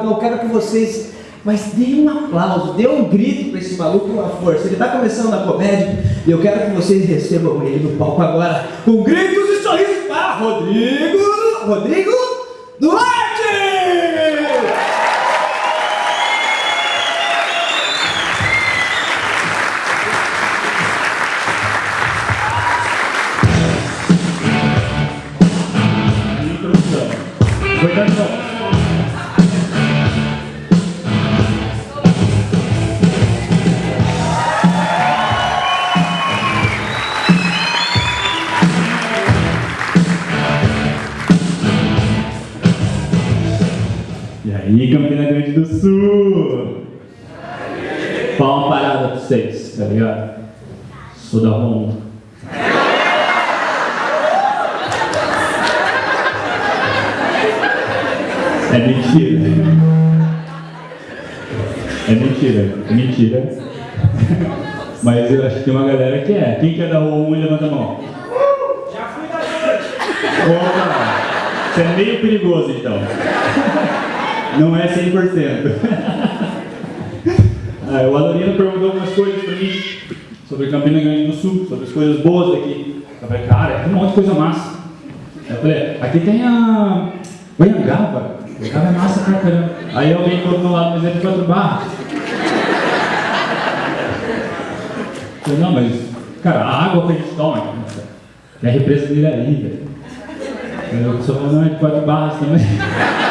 Eu quero que vocês, mas deem um aplauso, dê um grito para esse maluco com a força. Ele está começando a comédia e eu quero que vocês recebam ele no palco agora com gritos e sorrisos para Rodrigo, Rodrigo Duarte! Introdução. E aí, Campina Grande do Sul? Palma parada pra vocês, tá ligado? Sou da Roma. É mentira. É mentira, é mentira. Mas eu acho que tem uma galera que é. Quem quer dar o 1 levanta a mão. Já fui da noite. Opa! Você é meio perigoso então. Não é 100%. Ah, o Adorino perguntou algumas coisas pra mim sobre Campina Grande do Sul, sobre as coisas boas daqui. Eu falei, cara, tem um monte de coisa massa. Eu falei, aqui tem a Goiangaba. Goiangaba é massa pra caramba. Aí alguém colocou lado, mas é de quatro barras. Eu falei, não, mas, cara, a água que a gente toma é a represa de Iraí, velho. Eu falando, não, é de quatro barras também.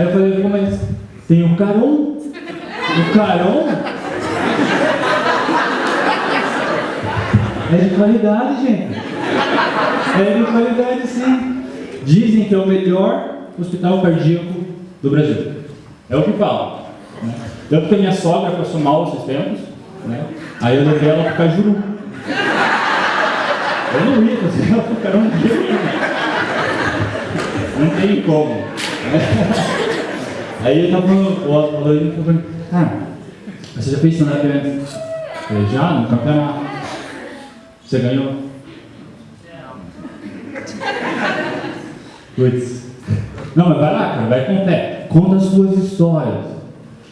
Aí eu falei, mas tem o Caron. O Caron é de qualidade, gente. É de qualidade, sim. Dizem que é o melhor hospital cardíaco do Brasil. É o que falam. Né? Tanto que a minha sogra passou mal esses tempos, né? aí eu levei ela para Cajuru. Eu não ia fazer ela para Caron. Não tem como. Aí ele tava o Aloysio falou ah, você já fez stand-up antes? Eu falei, já, no campeonato. Você ganhou? Putz. Não, mas vai lá, cara, vai com fé. Conta as suas histórias.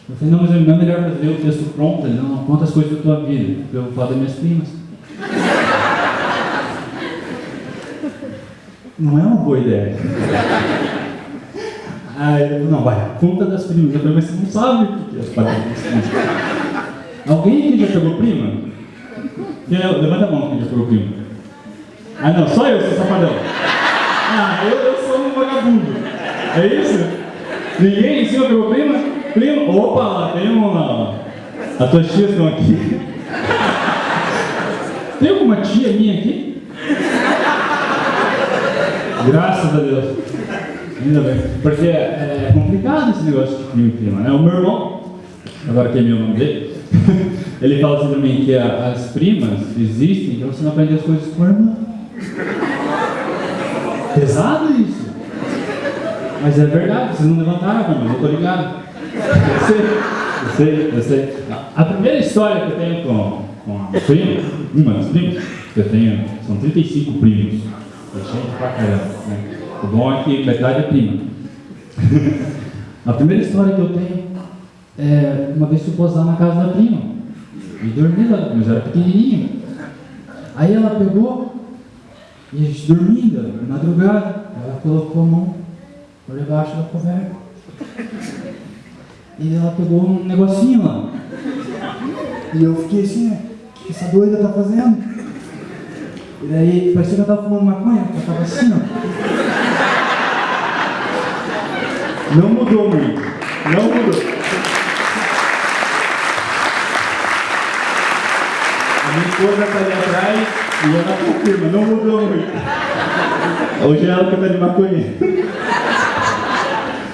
Eu falei, não, mas não é melhor fazer o texto pronto? Ele, não, não, conta as coisas da tua vida. Eu vou falar das minhas primas. Não é uma boa ideia. Aí falou, não, vai, conta das primas. Eu falei, mas você não sabe o que é as paradas. Alguém aqui já pegou prima? É? Levanta a mão quem já pegou prima. Ah não, só eu, sou safadão. Ah, eu, eu sou um vagabundo. É isso? Ninguém em cima pegou prima? Prima? Opa, tem um ó. As tuas tias estão aqui. Tem alguma tia minha aqui? Graças a Deus. Ainda bem. Porque é, é complicado esse negócio de primo e prima, né? O meu irmão, agora que é meu nome dele, ele fala assim pra mim que a- as primas existem pra você não aprender as coisas com a irmã. Pesado isso. Mas é verdade, vocês não levantaram mas eu tô ligado. Eu sei, eu sei, eu sei. A primeira história que eu tenho com, com a prima, uma das primas, que eu tenho, são 35 primos. É gente pra caramba, né? O bom é que metade é prima. a primeira história que eu tenho é uma vez fui posar na casa da prima. E dormi lá, mas era pequenininho. Aí ela pegou e a gente dormindo, na madrugada, ela colocou a mão por debaixo da coberta. E ela pegou um negocinho lá. E eu fiquei assim? O que essa doida tá fazendo? E daí parecia que eu tava fumando maconha, porque eu tava assim, ó. Não mudou muito. Não mudou. A minha esposa tá ali atrás e ela confirma, não mudou muito. Hoje é ela que tá de maconha.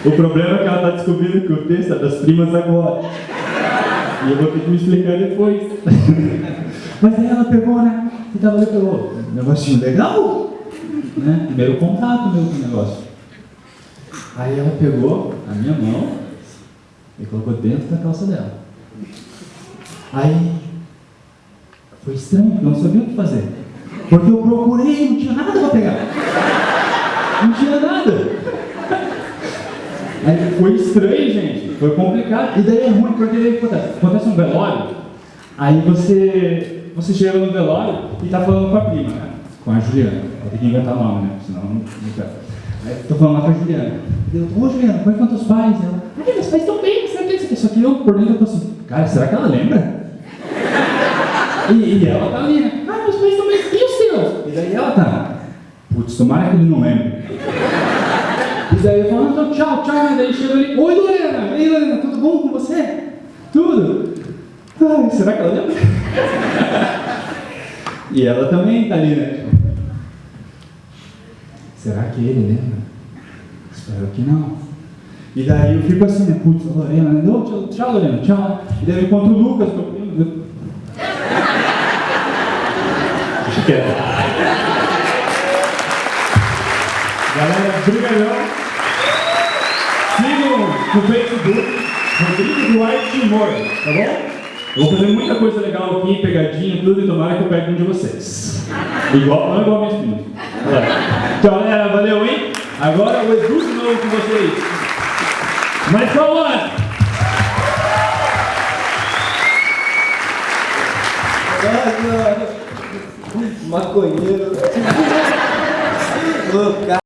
O problema é que ela tá descobrindo que o texto é das primas agora. E eu vou ter que me explicar depois. Mas aí ela pegou, né? E tava ali. Um negocinho legal. Né? Primeiro contato meu com o negócio. Aí ela pegou a minha mão e colocou dentro da calça dela. Aí foi estranho, não sabia o que fazer. Porque eu procurei, não tinha nada para pegar. Não tinha nada. Aí foi estranho, gente. Foi complicado. E daí é ruim, porque daí acontece, acontece um velório, aí você, você chega no velório e tá falando com a prima, né? Com a Juliana. Vou ter que inventar nome, né? Senão não, quero. Aí tô falando lá com a Juliana. Eu, ô Juliana, como é que estão pais? Ela, ai, meus pais estão bem, será que isso aqui? eu por dentro eu tô assim, cara, será que ela lembra? E, e ela tá ali, né? Ah, meus pais estão bem, e os seus? E daí ela tá, putz, tomara que ele não lembre. E daí eu falo, então, tchau, tchau. E daí chega ali, oi Lorena, ei Lorena, tudo bom com você? Tudo? Ai, será que ela lembra? e ela também tá ali, né? Será que ele lembra? Espero que não. E daí eu fico assim, né? Putz, Lorena, né? Não, tchau, tchau, Lorena, tchau. E daí eu encontro o Lucas, meu primo. Deixa quieto. Galera, brigadão. Sigam no Facebook, Rodrigo Duarte Timor, tá bom? Vou fazer muita coisa legal aqui, pegadinha, tudo, e tomara que eu pegue um de vocês. Igual, não igual minhas filhas. Tchau, galera, valeu, hein? Agora o Edu de novo com vocês. Mas calma! Maconheiro. Ô, cara.